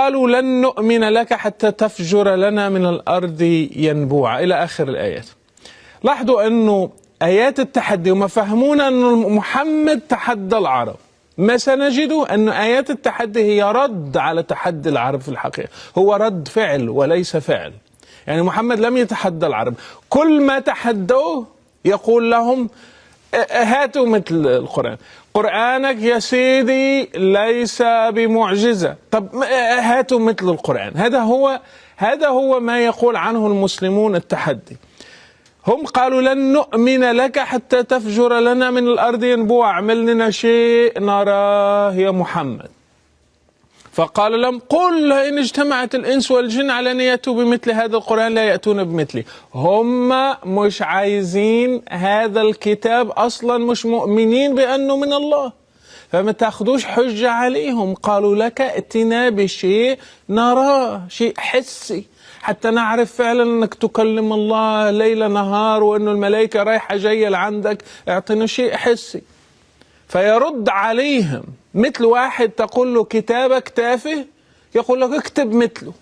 قالوا لن نؤمن لك حتى تفجر لنا من الأرض ينبوعا. إلى آخر الآيات. لاحظوا أنه آيات التحدي وما فهمونا أن محمد تحدى العرب. ما سنجده أن آيات التحدي هي رد على تحدي العرب في الحقيقة. هو رد فعل وليس فعل. يعني محمد لم يتحدى العرب. كل ما تحدوه يقول لهم هاتوا مثل القرآن. قرآنك يا سيدي ليس بمعجزة. طب هاتوا مثل القرآن. هذا هو هذا هو ما يقول عنه المسلمون التحدي. هم قالوا لن نؤمن لك حتى تفجر لنا من الأرض ينبوع. اعمل لنا شيء نراه يا محمد. فقال لهم قل إن اجتمعت الإنس والجن على أن يأتوا بمثل هذا القرآن لا يأتون بمثله هم مش عايزين هذا الكتاب أصلا مش مؤمنين بأنه من الله. فما تاخدوش حجة عليهم. قالوا لك ائتنا بشيء نراه شيء حسي. حتى نعرف فعلا أنك تكلم الله ليل نهار وانه الملائكة رايحة جاية لعندك. اعطينا شيء حسي. فيرد عليهم. مثل واحد تقول له كتابك تافه يقول لك اكتب مثله.